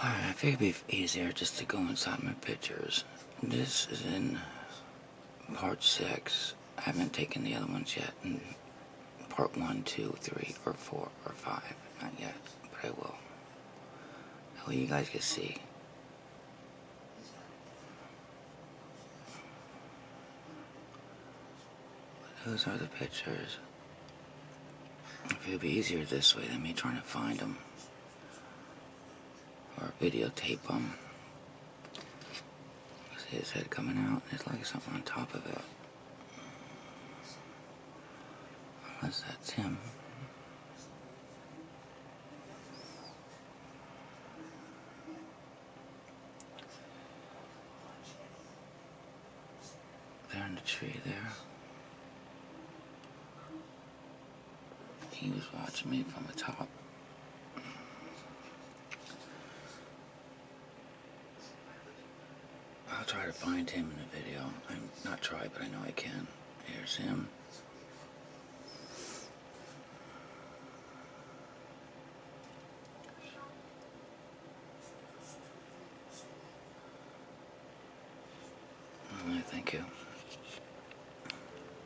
Alright, I figured it'd be easier just to go inside my pictures. This is in part six. I haven't taken the other ones yet. In part one, two, three, or four, or five. Not yet, but I will. That way you guys can see. Those are the pictures. It would be easier this way than me trying to find them or videotape them. See his head coming out, there's like something on top of it. Unless that's him. There in the tree there. He was watching me from the top. I'll try to find him in the video. I'm not try, but I know I can. Here's him. Thank you.